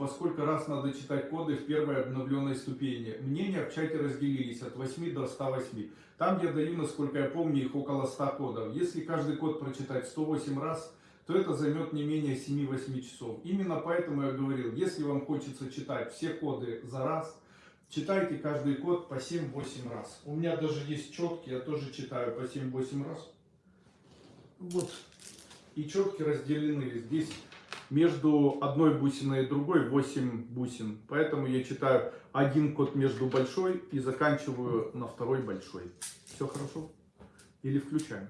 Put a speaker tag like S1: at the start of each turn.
S1: по сколько раз надо читать коды в первой обновленной ступени. Мнения в чате разделились от 8 до 108. Там я даю, насколько я помню, их около 100 кодов. Если каждый код прочитать 108 раз, то это займет не менее 7-8 часов. Именно поэтому я говорил, если вам хочется читать все коды за раз, читайте каждый код по 7-8 раз. У меня даже есть четки, я тоже читаю по 7-8 раз. Вот. И четки разделены. Здесь между одной бусиной и другой 8 бусин. Поэтому я читаю один код между большой и заканчиваю на второй большой. Все хорошо? Или включаем?